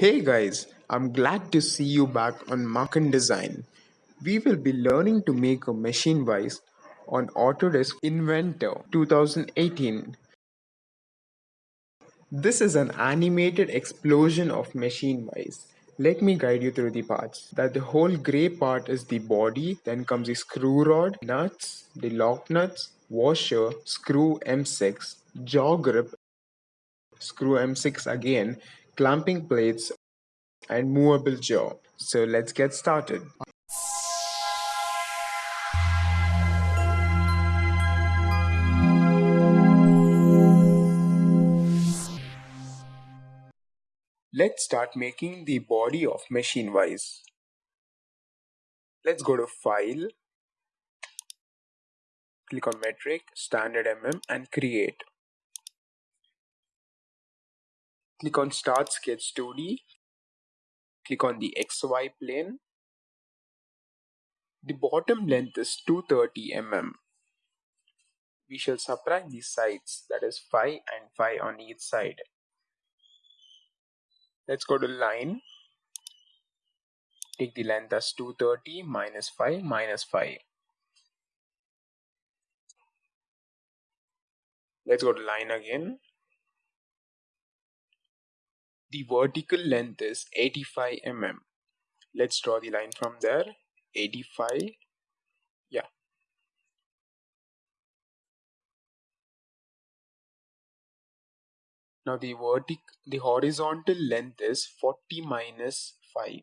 Hey guys, I'm glad to see you back on Marken Design. We will be learning to make a machine vice on Autodesk Inventor 2018. This is an animated explosion of machine vice. Let me guide you through the parts. That the whole gray part is the body, then comes the screw rod, nuts, the lock nuts, washer, screw M6, jaw grip, screw M6 again, clamping plates, and movable jaw. So let's get started. Let's start making the body of machine wise. Let's go to file, click on metric, standard mm and create. Click on start sketch 2D, click on the XY plane. The bottom length is 230 mm. We shall subtract the sides that is 5 and 5 on each side. Let's go to line. Take the length as 230 minus 5 minus 5. Let's go to line again. The vertical length is 85 mm. Let's draw the line from there. 85. Yeah. Now the vertic the horizontal length is 40 minus 5.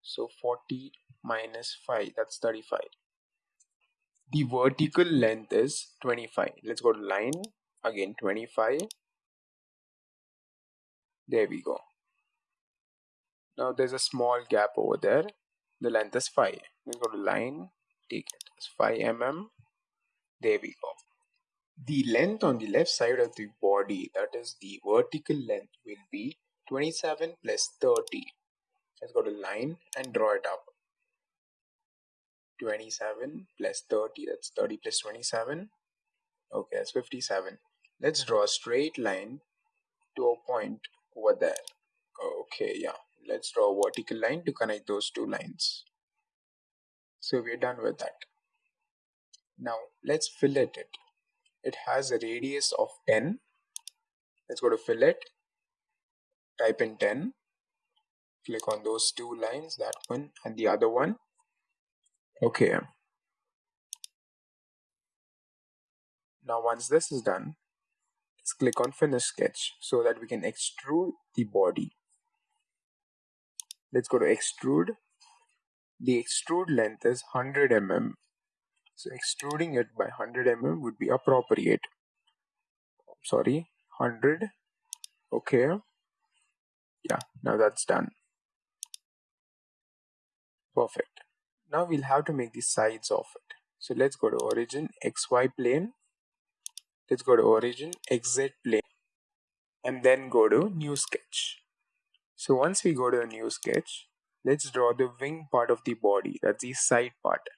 So 40 minus 5 that's 35. The vertical length is 25. Let's go to line again 25 there we go. Now there's a small gap over there. The length is 5. We go to line, take it as 5 mm. There we go. The length on the left side of the body, that is the vertical length, will be 27 plus 30. Let's go to line and draw it up. 27 plus 30, that's 30 plus 27. Okay, that's 57. Let's draw a straight line to a point over there. Okay yeah. Let's draw a vertical line to connect those two lines. So we're done with that. Now let's fillet it. It has a radius of 10 let's go to fillet type in 10 click on those two lines that one and the other one. Okay. Now once this is done Let's click on finish sketch so that we can extrude the body. Let's go to extrude. The extrude length is 100 mm. So extruding it by 100 mm would be appropriate. Sorry, 100. Okay. Yeah, now that's done. Perfect. Now we'll have to make the sides of it. So let's go to origin, XY plane, let's go to origin XY plane and then go to new sketch. So once we go to a new sketch let's draw the wing part of the body that's the side part.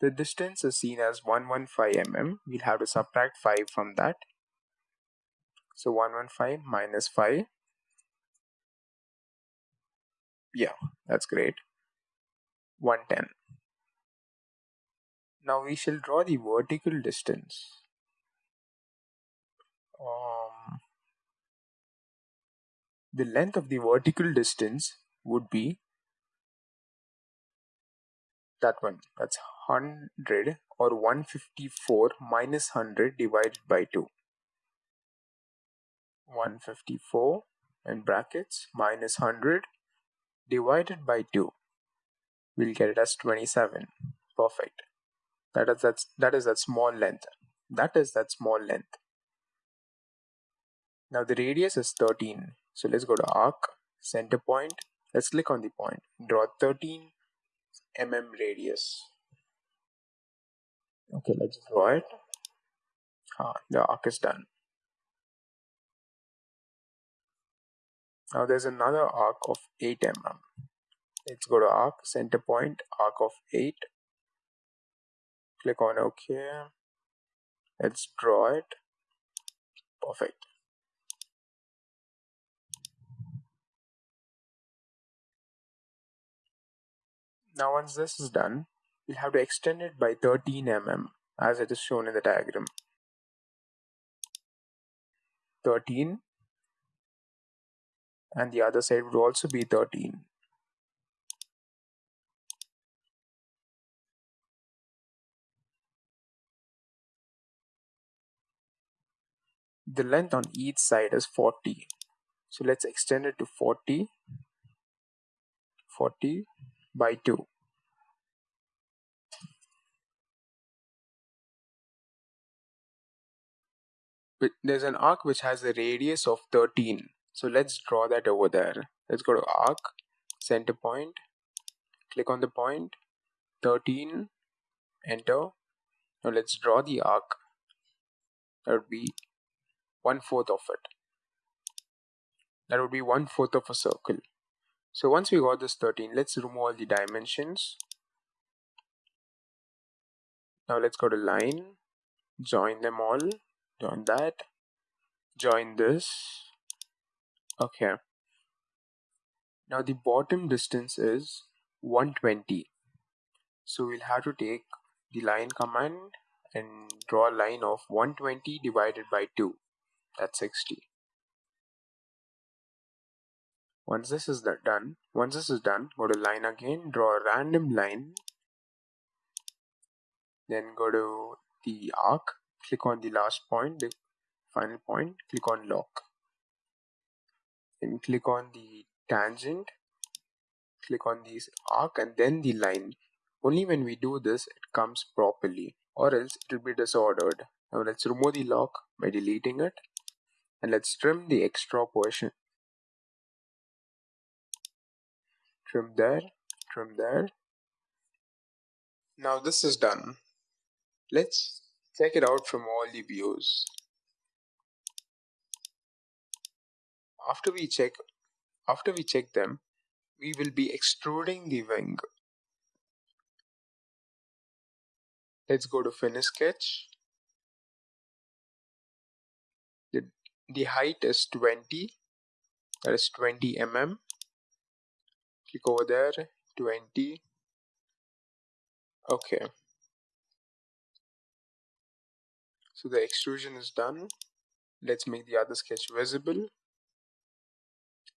The distance is seen as 115 mm. We'll have to subtract 5 from that. So 115 minus 5 yeah that's great. 110 now we shall draw the vertical distance um, the length of the vertical distance would be that one. That's 100 or 154 minus 100 divided by 2 154 in brackets minus 100 divided by 2 we'll get it as 27 perfect. That is that's that is that small length. That is that small length now the radius is 13. So let's go to arc, center point. Let's click on the point. Draw 13 mm radius. Okay, let's draw it. Ah, the arc is done. Now there's another arc of 8 mm. Let's go to arc, center point, arc of 8. Click on OK. Let's draw it. Perfect. Now once this is done, we'll have to extend it by 13 mm as it is shown in the diagram. 13 and the other side would also be 13. The length on each side is 40. So let's extend it to 40, 40 by 2. But there's an arc which has a radius of 13. So let's draw that over there. Let's go to arc, center point, click on the point, 13, enter. Now let's draw the arc. That would be one fourth of it. That would be one fourth of a circle. So once we got this 13, let's remove all the dimensions. Now let's go to line, join them all, join that, join this. Okay. Now the bottom distance is 120. So we'll have to take the line command and draw a line of 120 divided by 2. That's 60. Once this is done, once this is done, go to line again, draw a random line, then go to the arc, click on the last point, the final point, click on lock. Then click on the tangent, click on the arc and then the line. Only when we do this, it comes properly or else it will be disordered. Now let's remove the lock by deleting it and let's trim the extra portion trim there trim there now this is done. Let's check it out from all the views. After we check after we check them we will be extruding the wing. Let's go to finish sketch. The, the height is 20 that is 20 mm click over there? 20 okay. So the extrusion is done. Let's make the other sketch visible.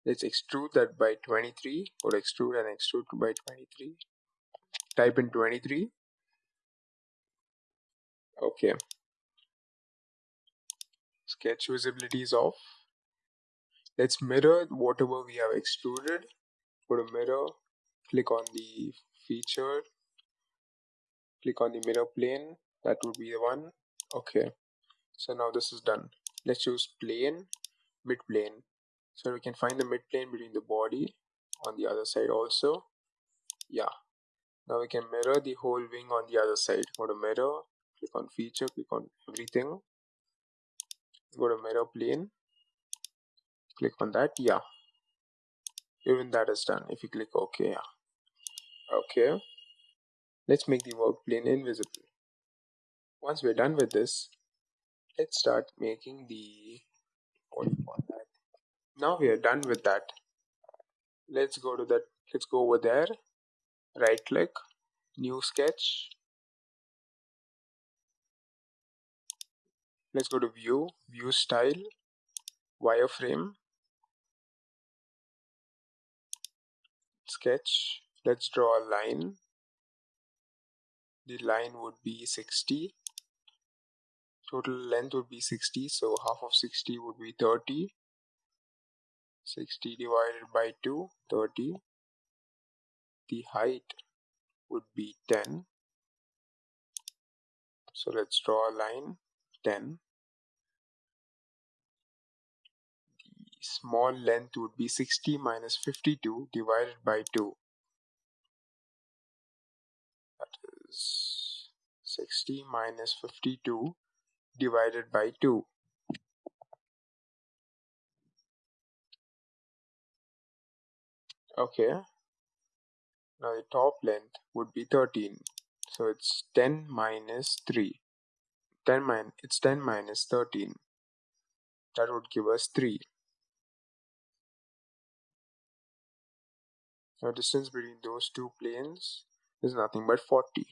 Let's extrude that by 23 or extrude and extrude by 23 type in 23 okay. Sketch visibility is off. Let's mirror whatever we have extruded go to mirror click on the feature click on the mirror plane that would be the one. Okay so now this is done. Let's choose plane mid plane. So we can find the mid plane between the body on the other side also. Yeah now we can mirror the whole wing on the other side. Go to mirror click on feature click on everything. Go to mirror plane click on that. Yeah even that is done. If you click ok okay let's make the work plane invisible. Once we're done with this let's start making the now we are done with that. Let's go to that. Let's go over there. Right click. New sketch. Let's go to view. View style. Wireframe sketch. Let's draw a line. The line would be 60 total length would be 60 so half of 60 would be 30 60 divided by 2 30 the height would be 10 so let's draw a line 10 small length would be 60 minus 52 divided by 2. That is 60 minus 52 divided by 2. Okay. Now the top length would be 13. So it's 10 minus 3. 10 min it's 10 minus 13. That would give us 3. Now distance between those two planes is nothing but 40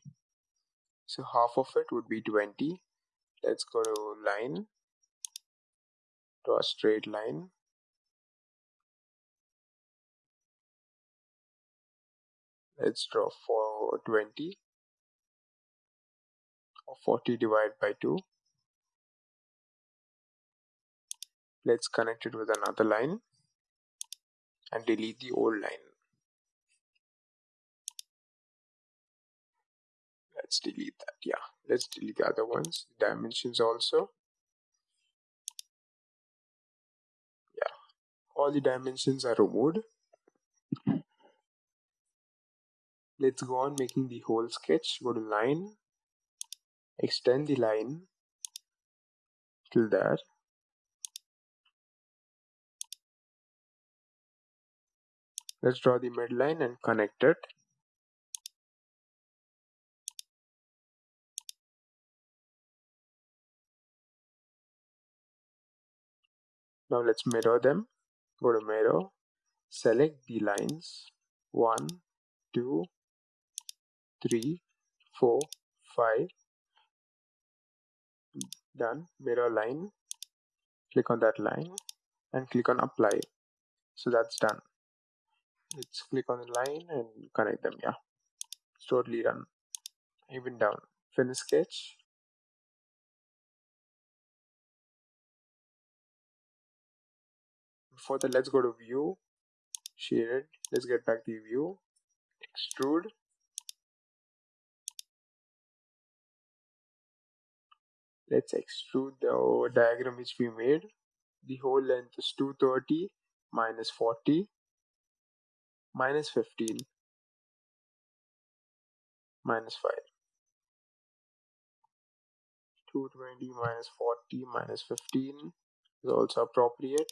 so half of it would be 20 let's go to line. Draw a straight line. Let's draw for 20 or 40 divided by 2 let's connect it with another line and delete the old line let's delete that yeah. Let's delete the other ones. Dimensions also. Yeah. All the dimensions are removed. Let's go on making the whole sketch. Go to line. Extend the line till there let's draw the midline and connect it now let's mirror them. Go to mirror. Select the lines. 1 2 3 4 5 done. Mirror line. Click on that line and click on apply. So that's done. Let's click on the line and connect them yeah. It's totally done. Even down. Finish sketch before that let's go to view. Shaded. Let's get back the view. Extrude. Let's extrude the uh, diagram which we made. The whole length is 230 minus 40 minus 15 minus 5 220 minus 40 minus 15 is also appropriate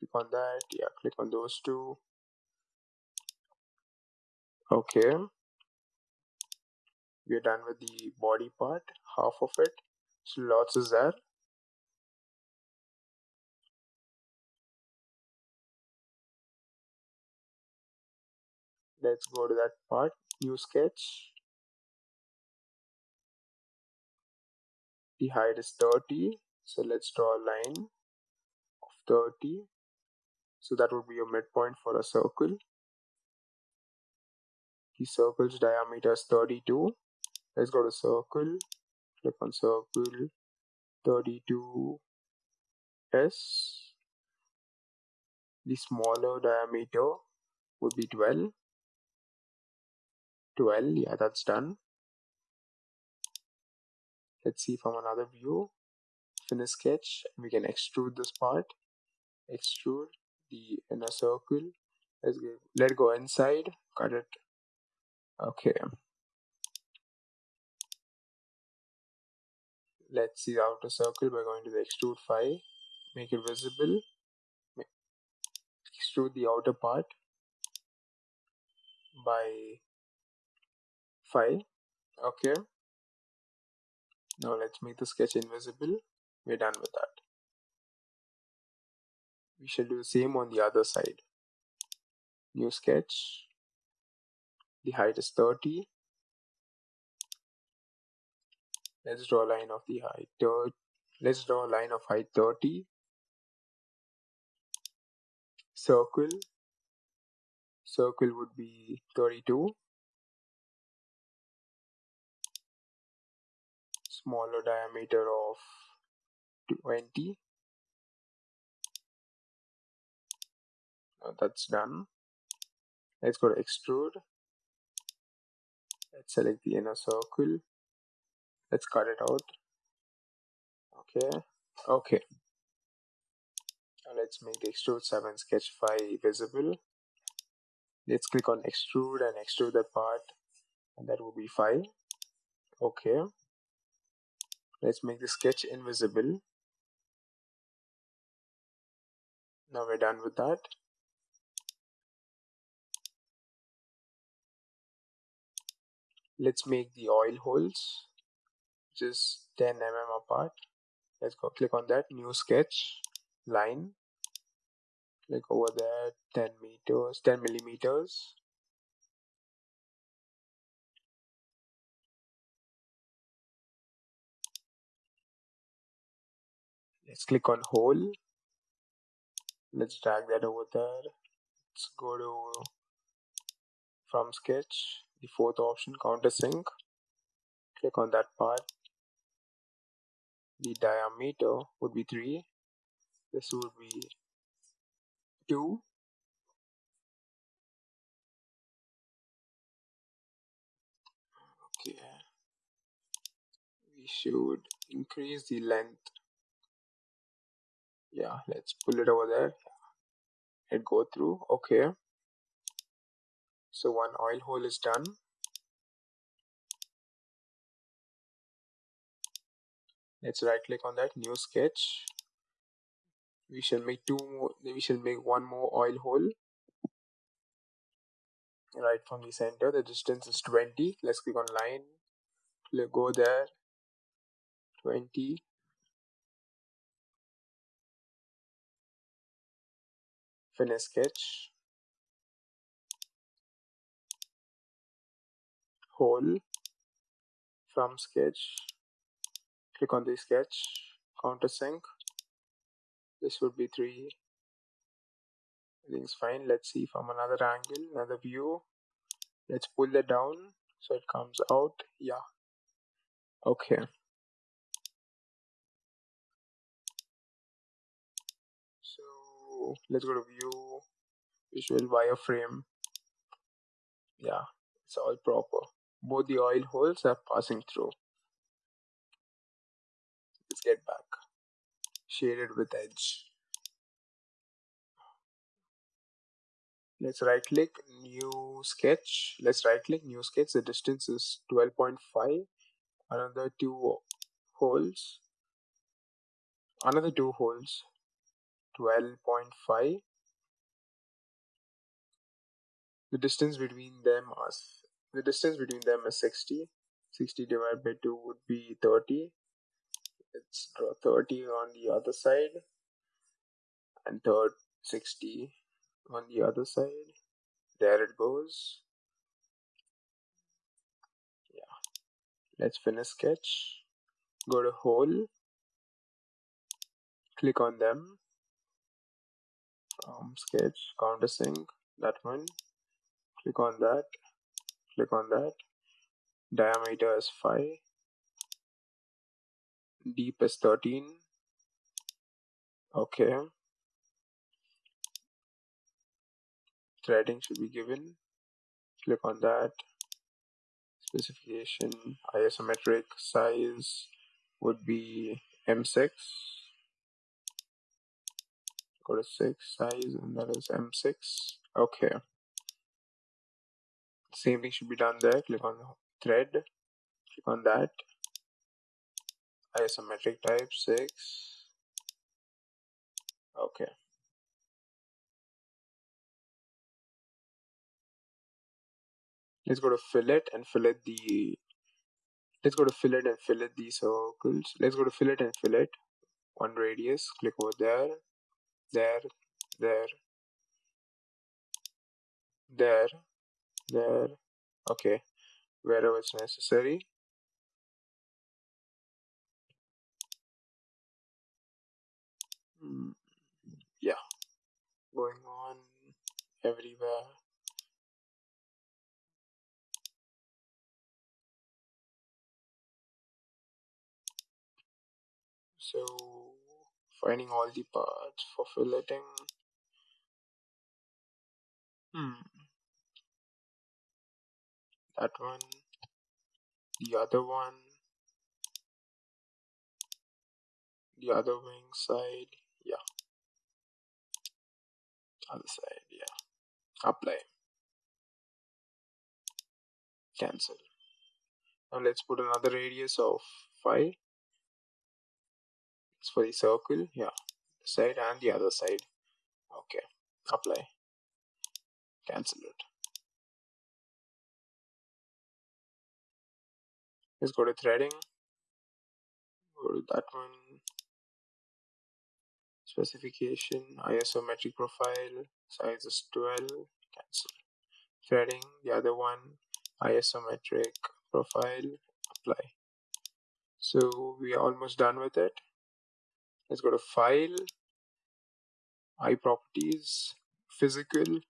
click on that. Yeah click on those two. Okay. We are done with the body part half of it. So lots is there. Let's go to that part. New sketch. The height is 30 so let's draw a line of 30 so that would be a midpoint for a circle. The circle's diameter is 32 let's go to circle. Click on circle. 32 s. The smaller diameter would be 12 12 yeah that's done. Let's see from another view. Finish sketch. We can extrude this part. Extrude the inner circle. Let's go, let go inside. Cut it. Okay. Let's see the outer circle. By going to the extrude file, make it visible. Extrude the outer part by 5 okay. Now let's make the sketch invisible. We're done with that we shall do the same on the other side. New sketch. The height is 30 let's draw a line of the height let's draw a line of height 30 circle. Circle would be 32 smaller diameter of 20 now that's done. Let's go to extrude. Let's select the inner circle. Let's cut it out. Okay. Okay. Now let's make the extrude 7 sketch 5 visible. Let's click on extrude and extrude that part and that will be 5 okay. Let's make the sketch invisible. Now we're done with that let's make the oil holes. Just 10 mm apart. Let's go click on that. New sketch line. Click over there 10 meters 10 millimeters. Let's click on hole. Let's drag that over there. Let's go to from sketch the fourth option countersink click on that part. The diameter would be 3 this would be 2 okay. We should increase the length. Yeah let's pull it over there. And go through. Okay so one oil hole is done. Let's right click on that new sketch. We shall make two more we shall make one more oil hole. Right from the center the distance is 20 let's click on line. Let go there. 20 finish sketch hole from sketch. Click on the sketch countersink this would be 3 everything's fine. Let's see from another angle another view. Let's pull it down so it comes out. Yeah. Okay. So let's go to view visual wireframe. Yeah it's all proper both the oil holes are passing through. Let's get back. Shaded with edge. Let's right click new sketch. Let's right click new sketch. The distance is 12.5 another two holes. Another two holes. 12.5 the distance between them is the distance between them is 60 60 divided by 2 would be 30 let's draw 30 on the other side and third 60 on the other side. There it goes. Yeah. Let's finish sketch. Go to hole click on them. From sketch countersink that one. Click on that click on that. Diameter is 5 deep is 13 okay. Threading should be given. Click on that. Specification. Isometric size would be m6 go to 6 size and that is m6 okay same thing should be done there. Click on thread. Click on that. Isometric type 6 okay. Let's go to fillet and fillet the let's go to fillet and fillet the circles. Let's go to fillet and fillet. One radius. Click over there. There. There. There there okay wherever it's necessary? Mm, yeah. Going on everywhere. So finding all the parts for filleting hmm that one the other one the other wing side yeah. Other side yeah. Apply. Cancel. Now let's put another radius of 5 it's for the circle yeah. Side and the other side. Okay. Apply. Cancel it let's go to threading. Go to that one. Specification isometric profile size is 12 cancel. Threading the other one isometric profile apply. So we are almost done with it. Let's go to file. iProperties physical.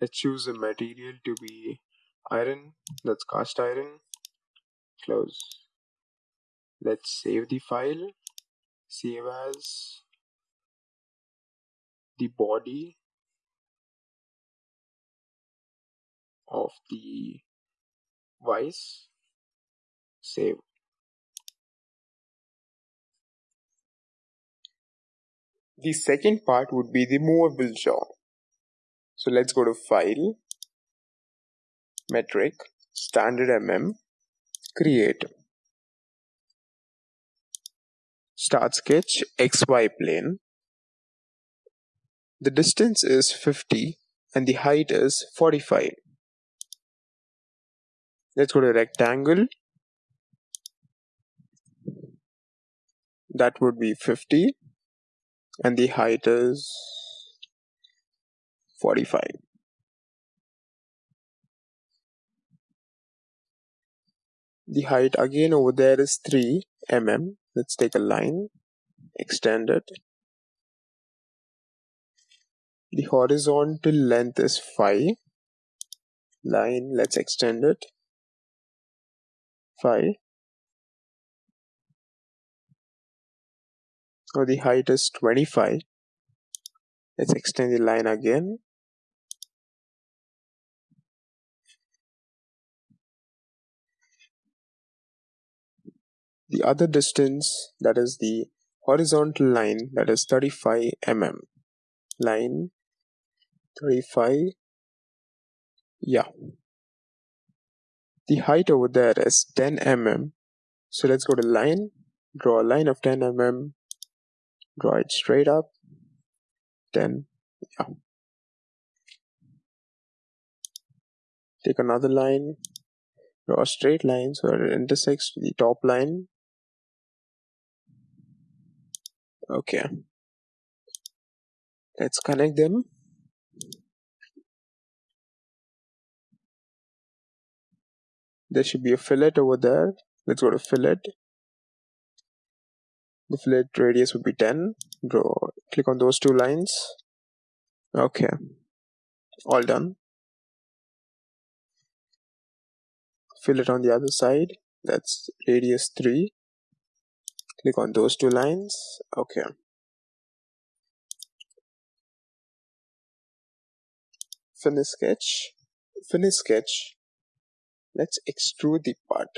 Let's choose a material to be iron that's cast iron close. Let's save the file save as the body of the vice. Save. The second part would be the movable jaw so let's go to file metric standard mm create. Start sketch xy plane. The distance is 50 and the height is 45 let's go to rectangle. That would be 50 and the height is 45 the height again over there is 3 mm let's take a line extend it. The horizontal length is 5 line let's extend it. 5 so the height is 25 let's extend the line again the other distance that is the horizontal line that is 35 mm. Line 35 yeah. The height over there is 10 mm. So let's go to line draw a line of 10 mm draw it straight up 10 yeah. Take another line draw a straight line so it intersects the top line okay. Let's connect them. There should be a fillet over there. Let's go to fillet. The fillet radius would be 10 draw click on those two lines. Okay. All done. Fillet on the other side. That's radius 3 click on those two lines. Okay. Finish sketch. Finish sketch. Let's extrude the part.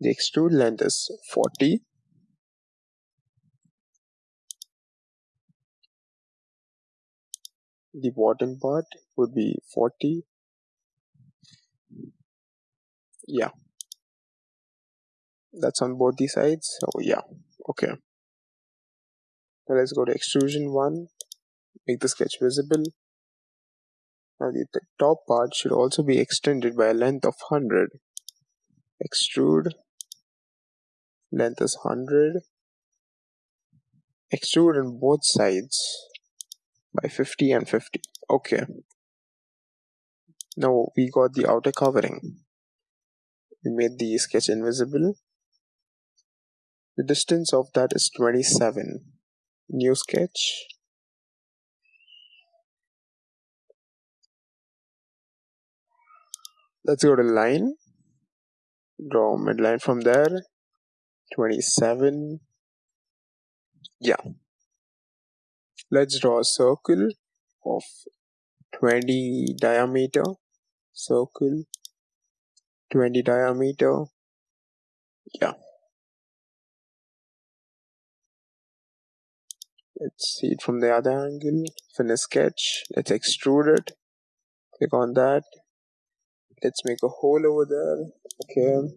The extrude length is 40 the bottom part would be 40 yeah that's on both the sides. So yeah. Okay. Now let's go to extrusion one. Make the sketch visible. Now the, the top part should also be extended by a length of 100 extrude. Length is 100 extrude on both sides by 50 and 50 okay. Now we got the outer covering. We made the sketch invisible the distance of that is 27. New sketch. Let's go to line. Draw midline from there. 27. Yeah. Let's draw a circle of 20 diameter. Circle 20 diameter. Yeah. Let's see it from the other angle. Finish sketch let's extrude it. Click on that. Let's make a hole over there. Okay.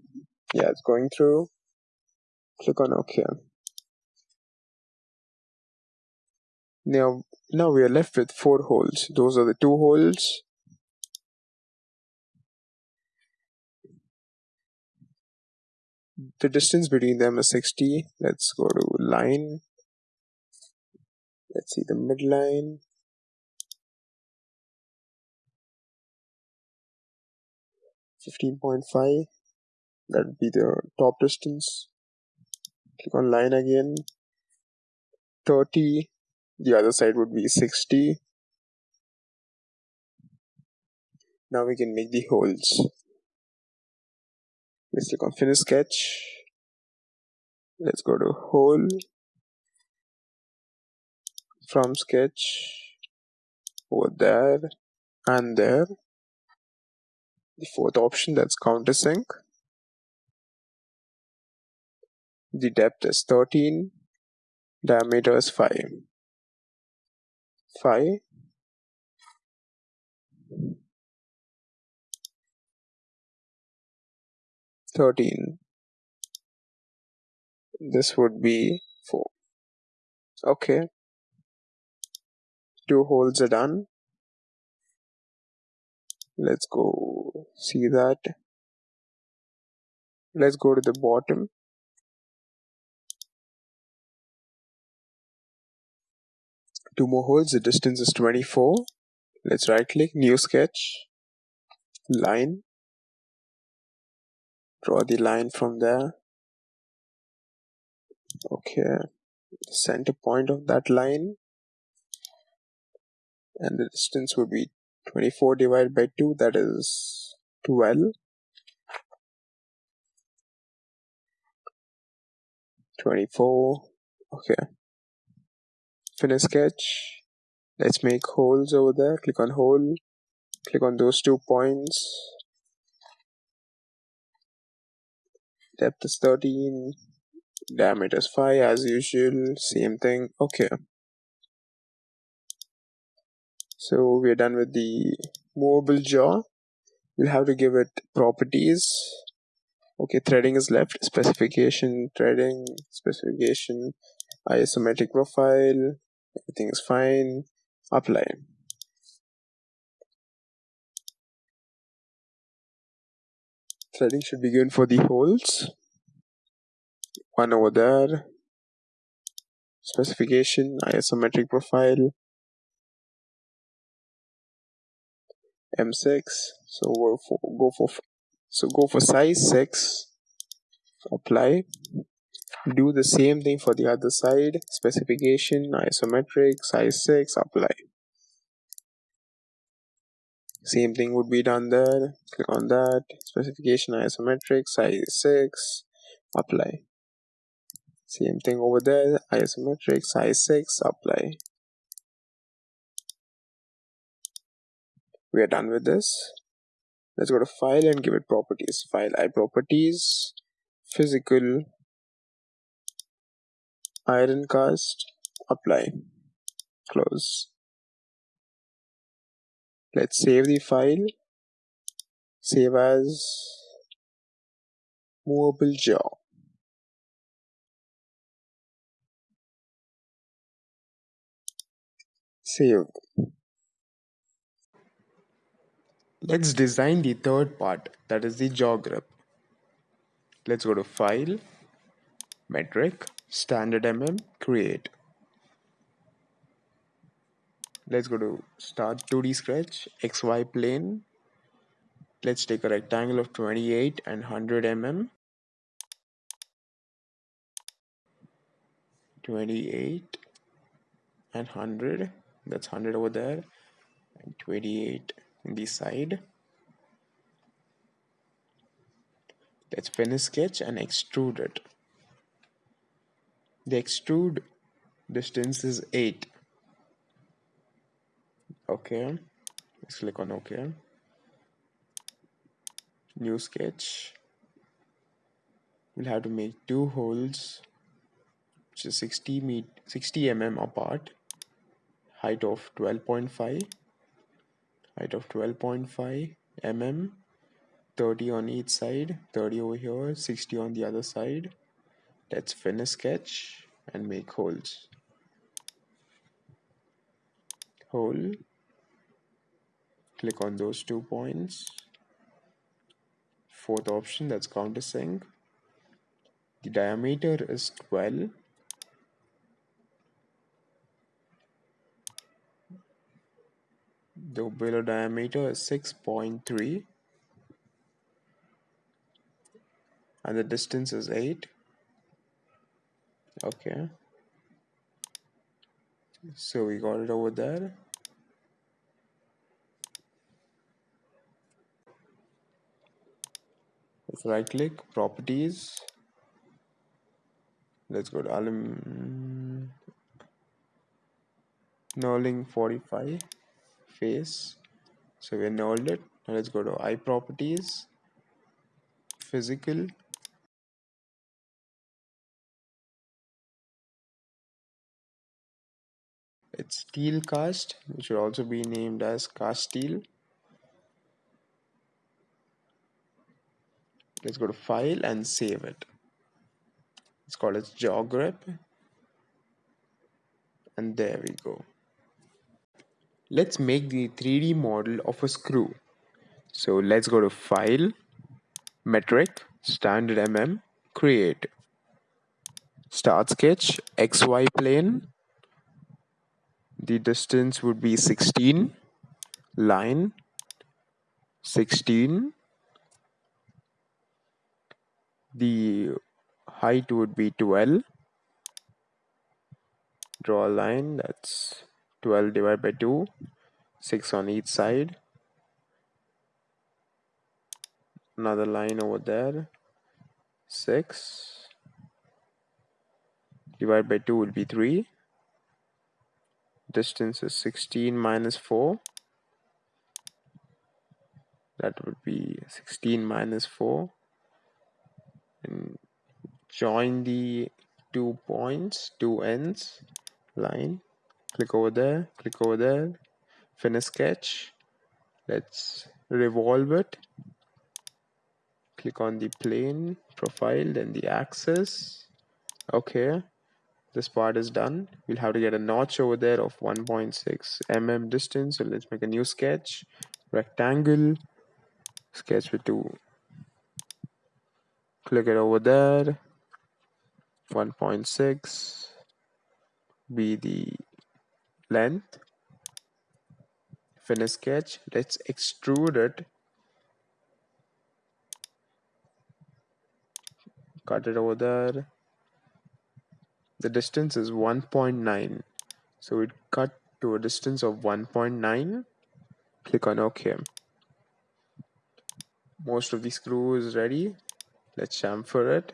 Yeah it's going through. Click on ok now now we are left with four holes. Those are the two holes. The distance between them is 60 let's go to line let's see the midline. Fifteen point five. That would be the top distance. click on line again. 30 the other side would be 60 now we can make the holes. Let's click on finish sketch. Let's go to hole from sketch over there and there. The fourth option that's countersink. The depth is 13 diameter is 5 5 13 this would be 4 okay two holes are done. Let's go see that. Let's go to the bottom. Two more holes the distance is 24 let's right click new sketch line. Draw the line from there. Okay center point of that line and the distance would be 24 divided by 2 that is 12 24 okay. Finish sketch. Let's make holes over there. Click on hole. Click on those two points. Depth is 13 diameter is 5 as usual. Same thing. Okay so we're done with the movable jaw. We'll have to give it properties. Okay threading is left. Specification threading specification isometric profile. Everything is fine. Apply. Threading should be given for the holes. One over there. Specification isometric profile m6 so we'll for, go for so go for size 6 apply do the same thing for the other side specification isometric size 6 apply. Same thing would be done there click on that specification isometric size 6 apply. Same thing over there isometric size 6 apply we are done with this. Let's go to file and give it properties. File iProperties physical iron cast apply close. Let's save the file. Save as movable jaw. Save Let's design the third part, that is the jaw grip. Let's go to File, Metric, Standard mm, Create. Let's go to Start 2D Sketch, XY plane. Let's take a rectangle of 28 and 100 mm. 28 and 100, that's 100 over there, and 28 the side. Let's finish sketch and extrude it. The extrude distance is 8 okay. Let's click on ok new sketch. We'll have to make two holes which is 60 meet 60 mm apart. Height of 12.5 height of 12.5 mm 30 on each side 30 over here 60 on the other side. Let's finish sketch and make holes. Hole. Click on those two points. Fourth option that's countersink. The diameter is 12 The below diameter is 6.3 and the distance is 8. okay. So we got it over there. Let's right click properties let's go to alum knurling 45 face. So we nulled it now let's go to iProperties. Physical. It's steel cast which should also be named as cast steel. Let's go to file and save it. It's called as jaw grip and there we go let's make the 3d model of a screw. So let's go to file metric standard mm create. Start sketch xy plane. The distance would be 16 line 16 the height would be 12 draw a line that's 12 divided by 2 6 on each side. Another line over there 6 divided by 2 will be 3 distance is 16 minus 4 that would be 16 minus 4 and join the two points two ends line click over there click over there finish sketch. Let's revolve it. Click on the plane profile then the axis. Okay this part is done. We'll have to get a notch over there of 1.6 mm distance. So let's make a new sketch. Rectangle sketch with two. Click it over there. 1.6 be the length finish sketch let's extrude it. Cut it over there. The distance is 1.9 so it cut to a distance of 1.9 click on ok. Most of the screw is ready. Let's chamfer it.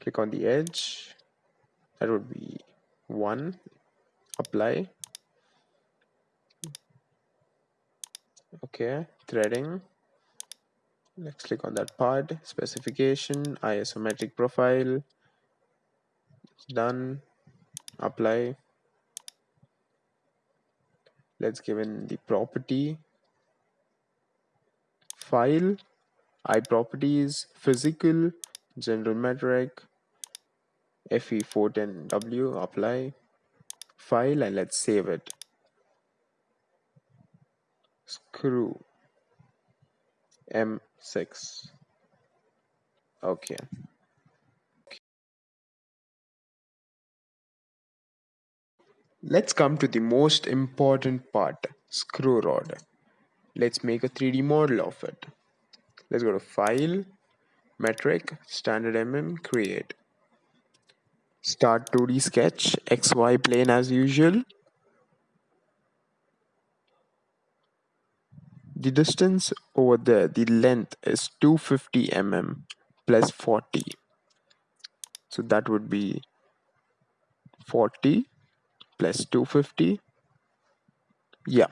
Click on the edge. That would be one apply. Okay threading. Let's click on that part. Specification isometric profile. Done. Apply. Let's give in the property. File. iProperties physical general metric fe410w apply file and let's save it screw m6 okay Let's come to the most important part, screw rod. Let's make a 3D model of it. Let's go to File, Metric, Standard mm, Create. Start 2D sketch, XY plane as usual. The distance over there, the length is 250 mm plus 40. So that would be 40 plus 250 yeah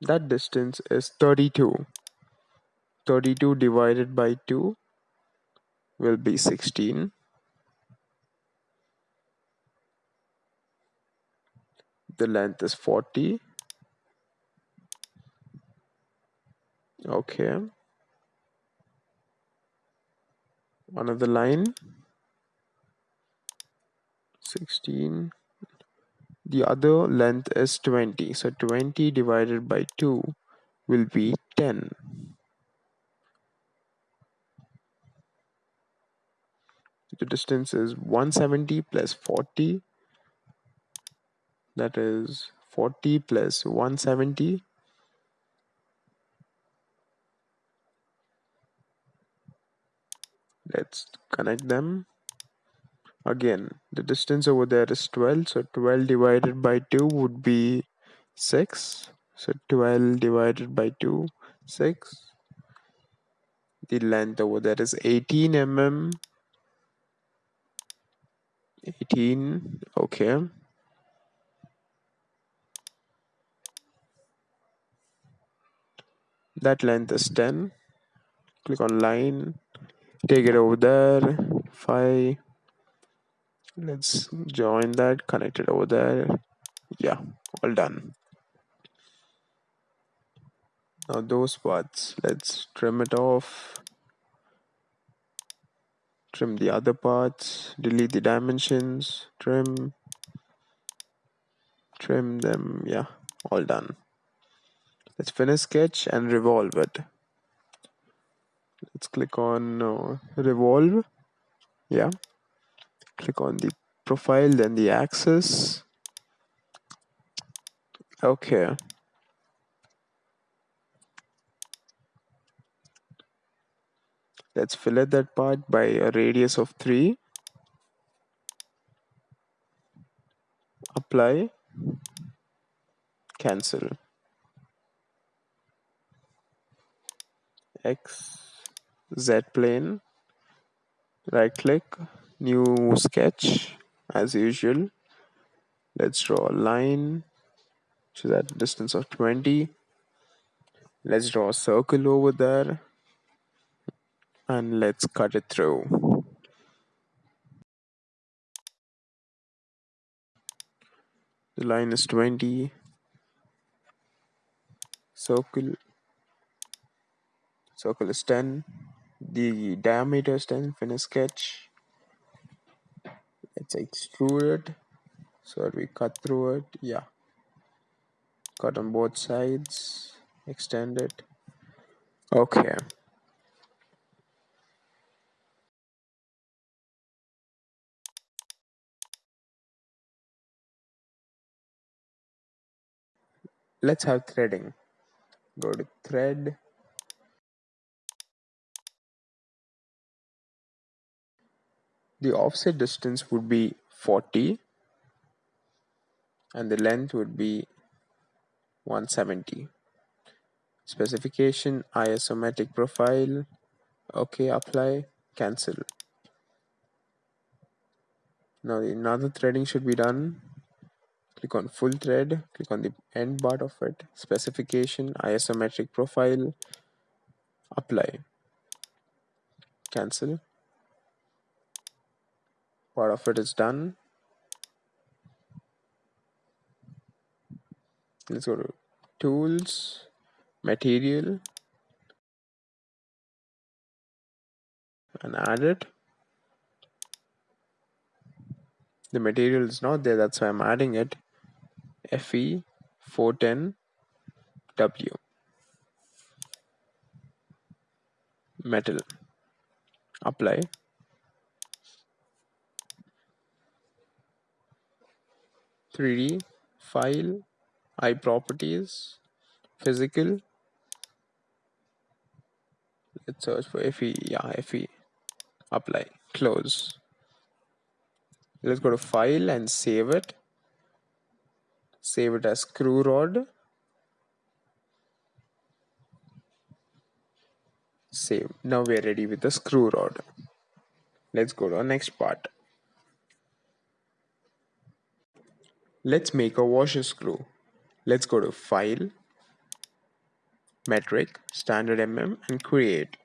that distance is 32 32 divided by 2 will be 16 the length is 40 okay. Another line. 16 the other length is 20 so 20 divided by 2 will be 10 the distance is 170 plus 40 that is 40 plus 170 let's connect them. Again the distance over there is 12 so 12 divided by 2 would be 6 so 12 divided by 2 6 the length over there is 18 mm 18 okay. That length is 10 click on line take it over there 5 let's join that connect it over there. Yeah all done. Now those parts let's trim it off trim the other parts delete the dimensions trim trim them yeah all done. Let's finish sketch and revolve it. Let's click on uh, revolve yeah. Click on the profile then the axis. Okay let's fillet that part by a radius of 3 apply. Cancel. X z plane. Right click. New sketch as usual. Let's draw a line to that distance of 20 let's draw a circle over there and let's cut it through. The line is 20 circle. Circle is 10 the diameter is 10 finish sketch let's extrude it. So we cut through it yeah. Cut on both sides extend it. Okay let's have threading. Go to thread. The offset distance would be 40 and the length would be 170 specification isometric profile. Okay apply cancel. Now another threading should be done click on full thread click on the end part of it specification isometric profile apply. Cancel. Part of it is done. Let's go to tools material and add it. The material is not there that's why I'm adding it FE 410 W. Metal. Apply. Three D file iProperties physical. Let's search for FE yeah FE apply. Close. Let's go to file and save it save it as screw rod. Save. Now we're ready with the screw rod. Let's go to our next part. Let's make a washer screw. Let's go to file metric standard mm and create.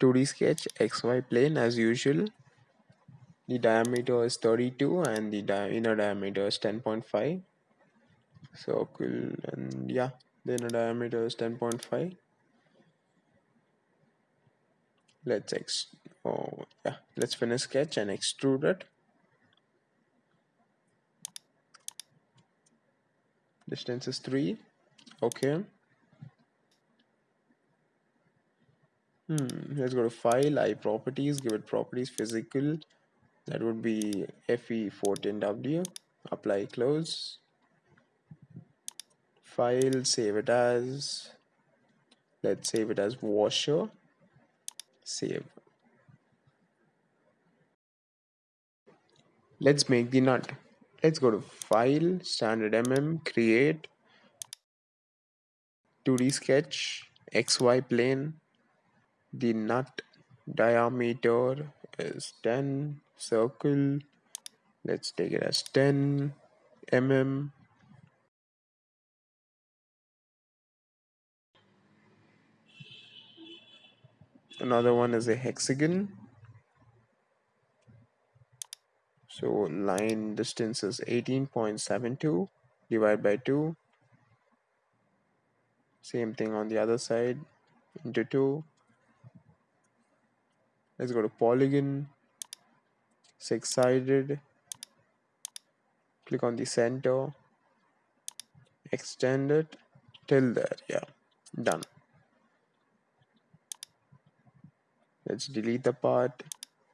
2d sketch xy plane as usual the diameter is 32 and the di inner diameter is 10.5 circle and yeah the inner diameter is 10.5 let's ex oh yeah let's finish sketch and extrude it. Distance is 3 okay. Hmm let's go to file iProperties give it properties physical that would be FE fourteen W. apply close. File save it as let's save it as washer save. Let's make the nut. Let's go to file standard mm create. 2d sketch xy plane. The nut diameter is 10 circle. Let's take it as 10 mm. Another one is a hexagon. So line distance is 18.72 divided by 2 same thing on the other side into 2 let's go to polygon six sided click on the center. Extend it. Till there. Yeah. Done. Let's delete the part.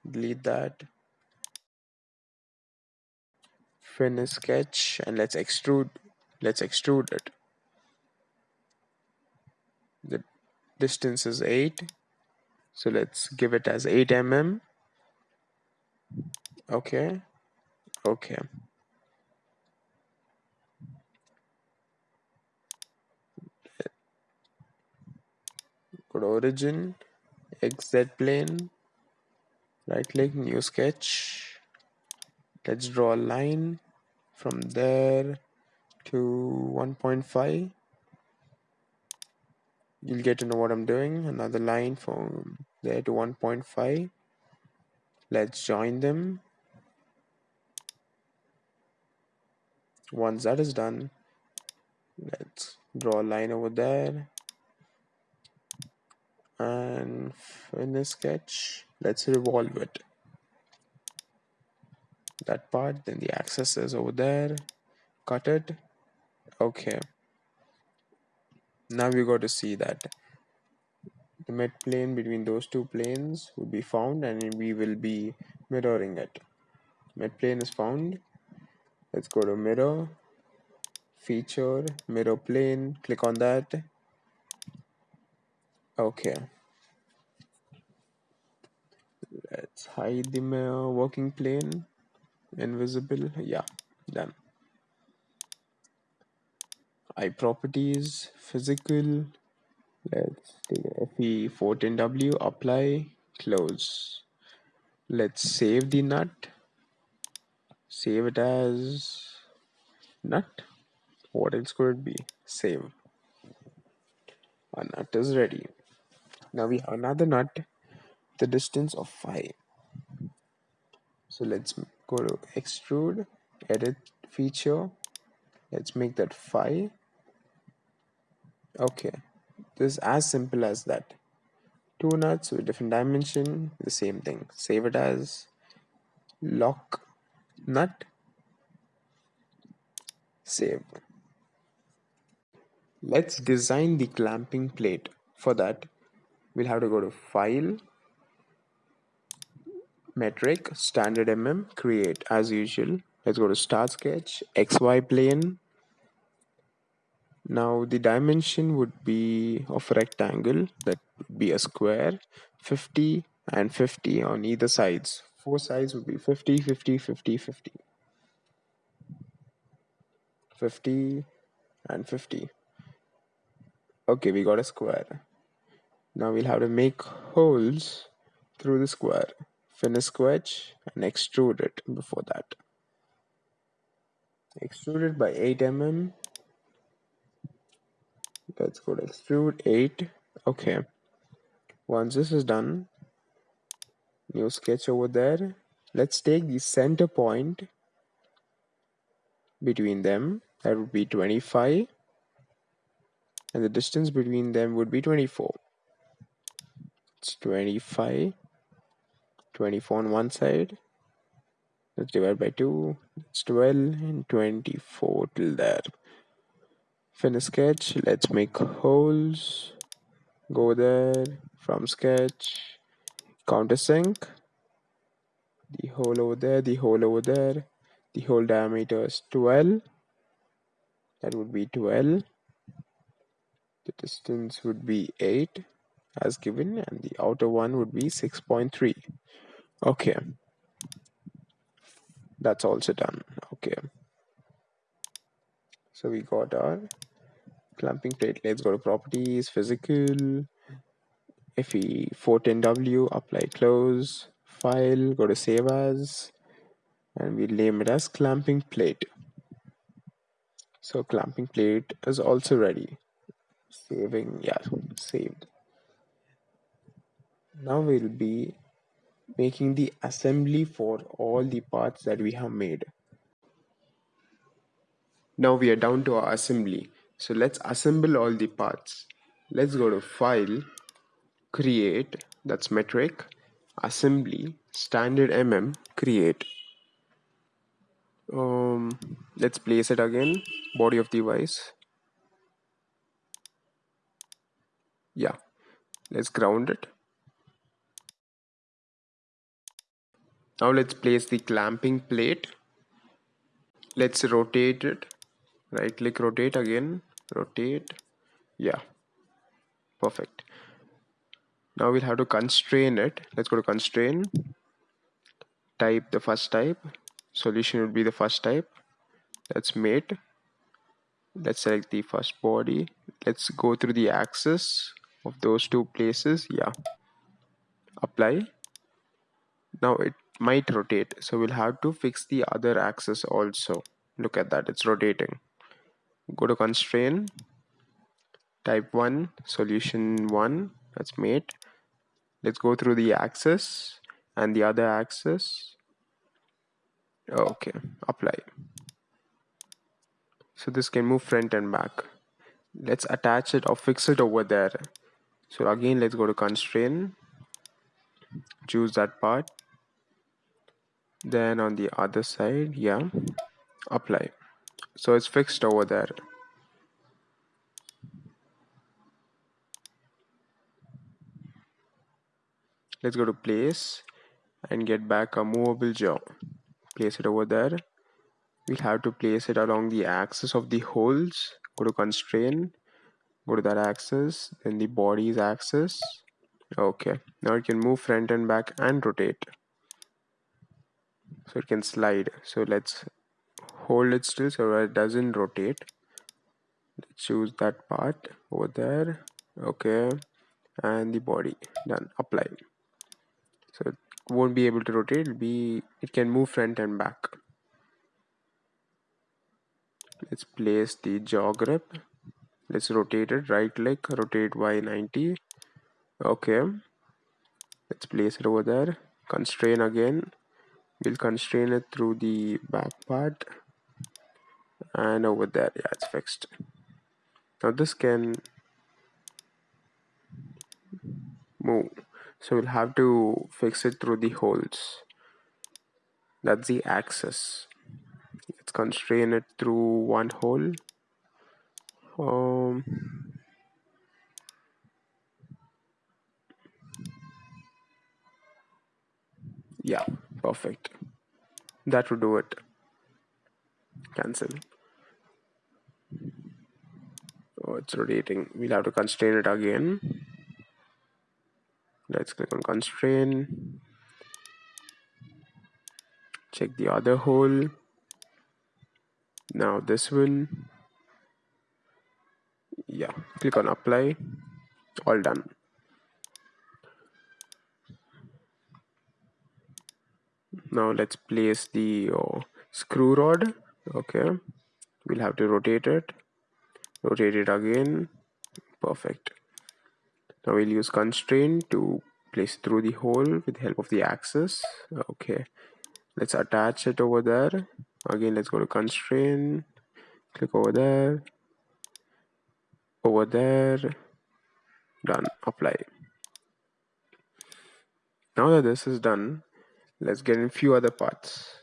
Delete that. Finish sketch and let's extrude. Let's extrude it. The distance is 8 so let's give it as 8 mm okay. Okay. Good origin. Xz plane. Right click new sketch. Let's draw a line from there to 1.5 you'll get to know what I'm doing. Another line from there to 1.5 let's join them once that is done let's draw a line over there and finish sketch let's revolve it. That part then the axis is over there. Cut it. Okay. Now we got to see that the mid plane between those two planes would be found and we will be mirroring it. Mid plane is found let's go to mirror feature mirror plane click on that. Okay. Let's hide the working plane. Invisible yeah done. iProperties physical. Let's take fe14w apply close. Let's save the nut save it as nut. What else could it be? Save. Our nut is ready. Now we have another nut the distance of 5 so let's go to extrude edit feature. Let's make that 5 okay. This is as simple as that. Two nuts with different dimension the same thing. Save it as lock nut save let's design the clamping plate. For that we'll have to go to file metric standard mm create as usual. Let's go to start sketch xy plane. Now the dimension would be of rectangle. That would be a square 50 and 50 on either sides four sides would be 50 50 50 50 50 and 50 okay we got a square. Now we'll have to make holes through the square. Finish sketch and extrude it before that. Extrude it by 8 mm. Let's go to extrude 8 okay. Once this is done new sketch over there. Let's take the center point between them. That would be 25 and the distance between them would be 24 it's 25 24 on one side. Let's divide by 2 it's 12 and 24 till there. Finish sketch. Let's make holes. Go there. From sketch countersink. The hole over there the hole over there. The hole diameter is 12 that would be 12 the distance would be 8 as given and the outer one would be 6.3 okay. That's also done. Okay. So we got our clamping plate. Let's go to properties physical fe 410w apply close file go to save as and we name it as clamping plate. So clamping plate is also ready. Saving yeah saved. Now we'll be making the assembly for all the parts that we have made. Now we are down to our assembly. So let's assemble all the parts. Let's go to file create that's metric assembly standard mm create. Um let's place it again body of device. Yeah let's ground it. Now let's place the clamping plate. Let's rotate it. Right click rotate again rotate. Yeah perfect now we'll have to constrain it. Let's go to constrain. Type the first type. Solution would be the first type. Let's mate. Let's select the first body. Let's go through the axis of those two places. Yeah. Apply. Now it might rotate. So we'll have to fix the other axis also. Look at that. It's rotating. Go to constrain. Type 1 solution 1 that's mate let's go through the axis and the other axis. Okay apply. So this can move front and back. Let's attach it or fix it over there. So again let's go to constrain. Choose that part. Then on the other side yeah apply. So it's fixed over there let's go to place and get back a movable jaw. Place it over there. We'll have to place it along the axis of the holes. Go to constrain. Go to that axis. Then the body's axis. Okay. Now it can move front and back and rotate. So it can slide. So let's hold it still so it doesn't rotate. Let's choose that part over there. Okay. And the body. Done. Apply so it won't be able to rotate. It'll be it can move front and back. Let's place the jaw grip let's rotate it right click rotate by 90 okay. Let's place it over there. Constrain again. We'll constrain it through the back part. And over there yeah it's fixed. Now this can move so we'll have to fix it through the holes. That's the axis. Let's constrain it through one hole. Um yeah perfect. That would do it. Cancel. Oh it's rotating. We'll have to constrain it again let's click on constrain. Check the other hole. Now this one. Yeah click on apply. All done. Now let's place the uh, screw rod. Okay we'll have to rotate it. Rotate it again. Perfect now we'll use constraint to place through the hole with the help of the axis. Okay. Let's attach it over there. Again let's go to constraint. Click over there. Over there. Done. Apply. Now that this is done let's get in few other parts.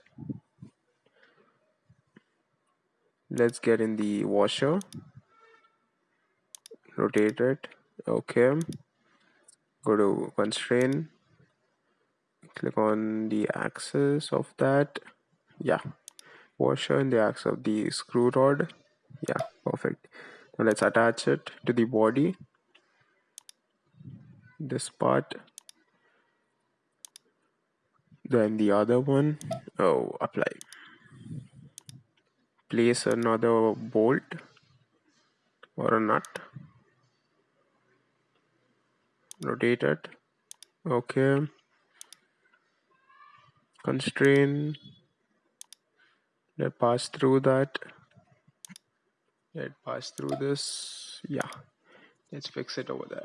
Let's get in the washer. Rotate it okay. Go to constraint click on the axis of that. Yeah. Washer and the axis of the screw rod. Yeah perfect. Now let's attach it to the body. This part. Then the other one. Oh apply. Place another bolt or a nut rotate it. Okay. Constrain. Let pass through that. Let pass through this. Yeah. Let's fix it over there.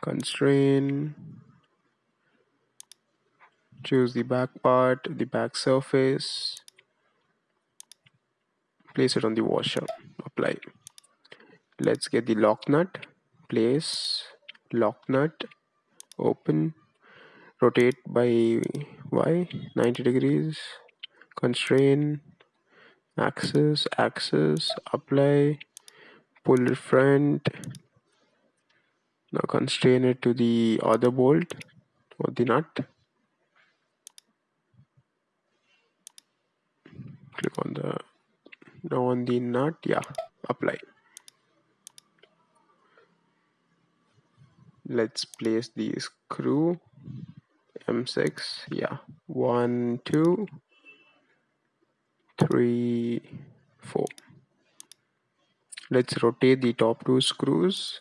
Constrain. Choose the back part the back surface. Place it on the washer. Apply let's get the lock nut. Place lock nut. Open. Rotate by y 90 degrees. Constrain. Axis axis. Apply. Pull front. Now constrain it to the other bolt or the nut. Click on the now on the nut. Yeah apply let's place the screw m6 yeah. One two three four. Let's rotate the top two screws.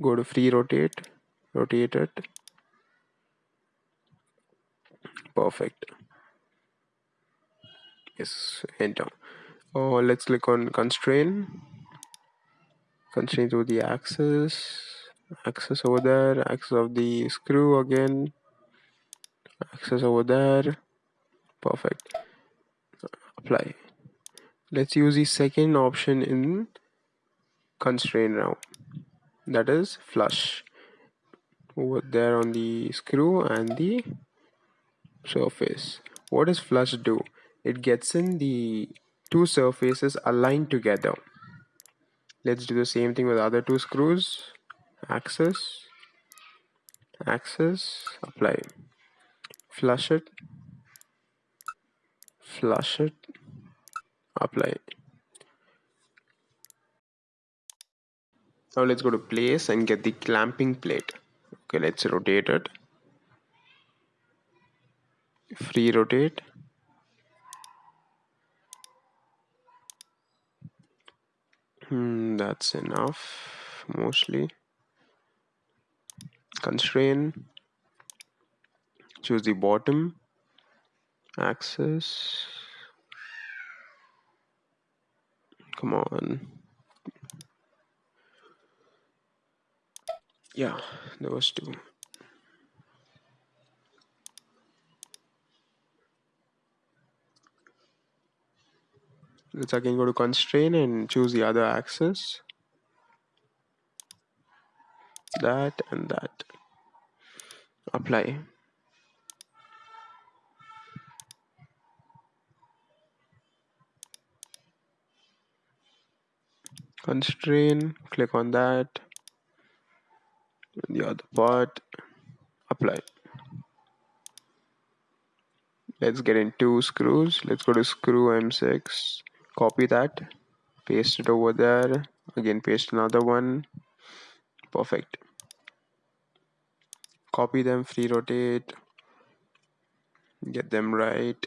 Go to free rotate rotate it. Perfect. Yes enter. Oh let's click on constrain. Constrain to the axis axis over there axis of the screw again axis over there. Perfect. Apply. Let's use the second option in constrain now. That is flush. Over there on the screw and the surface. What does flush do? It gets in the two surfaces aligned together. Let's do the same thing with other two screws axis. Axis. Apply. Flush it. Flush it. Apply. Now let's go to place and get the clamping plate. Okay let's rotate it. Free rotate. Hmm, that's enough mostly constrain. Choose the bottom. Axis. Come on. Yeah those two. Let's again go to constrain and choose the other axis. That and that apply. Constrain click on that. The other part apply. Let's get in two screws. Let's go to screw m6 copy that. Paste it over there. Again paste another one. Perfect copy them free rotate get them right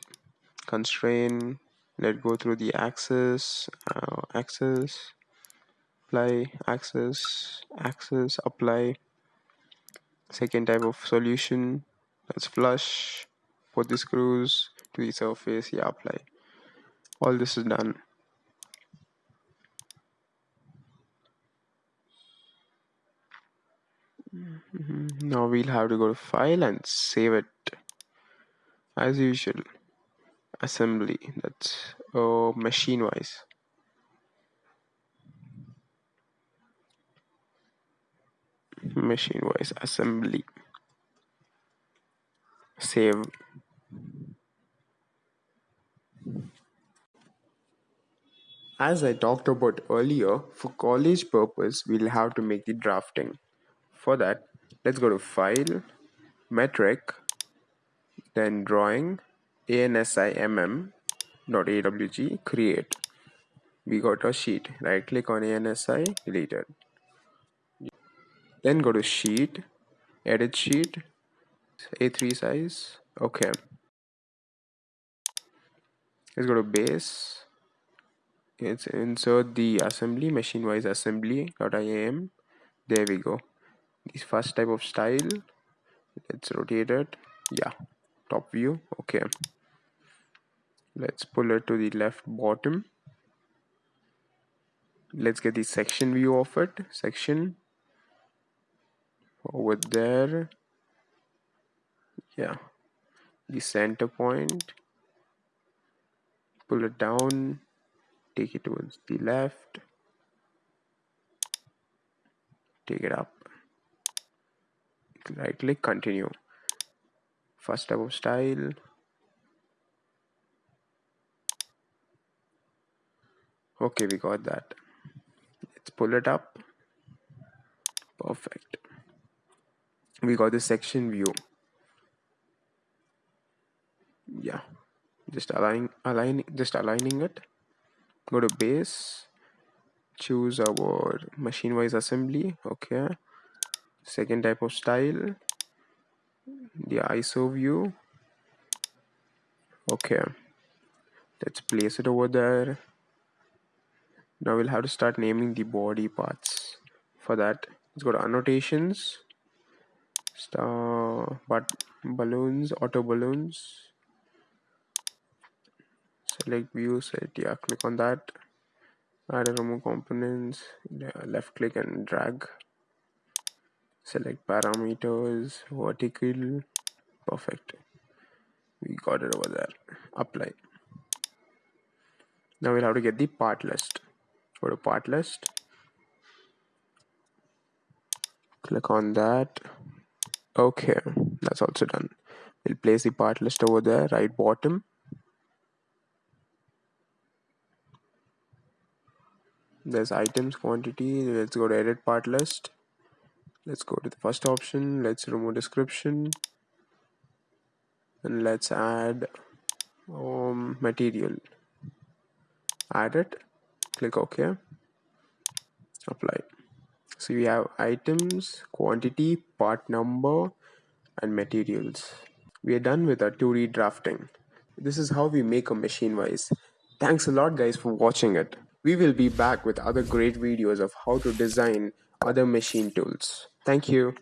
constrain let go through the axis uh, axis apply axis axis apply. Second type of solution that's flush put the screws to the surface yeah apply. All this is done Mm-hmm. Now we'll have to go to file and save it as usual. Assembly, that's oh, machine vise. Machine vise assembly. Save. As I talked about earlier, for college purpose, we'll have to make the drafting. For that, let's go to File, Metric, then Drawing, ANSIMM.awg, Create. We got a sheet. Right click on ANSI, delete it. Then go to Sheet, edit sheet a3 size okay let's go to base let's insert the assembly machine vise assembly.iam there we go this first type of style let's rotate it. Yeah top view okay. Let's pull it to the left bottom. Let's get the section view of it section. Over there. Yeah the center point. Pull it down take it towards the left. Take it up right click continue. First of style. Okay we got that. Let's pull it up. Perfect. We got the section view. Yeah just align align just aligning it. Go to base. Choose our machine vise assembly. Okay second type of style. The iso view okay. Let's place it over there. Now we'll have to start naming the body parts for that. Let's go to annotations. Star but balloons auto balloons. Select view set yeah click on that. Add and remove components. Left click and drag select parameters vertical perfect. We got it over there. Apply. Now we'll have to get the part list. Go to part list. Click on that. Okay that's also done. We'll place the part list over there right bottom. There's items quantity let's go to edit part list let's go to the first option. Let's remove description. And let's add um, material. Add it. Click ok. Apply. So we have items quantity part number and materials. We are done with our 2d drafting. This is how we make a machine vise. Thanks a lot guys for watching it. We will be back with other great videos of how to design other machine tools. Thank you.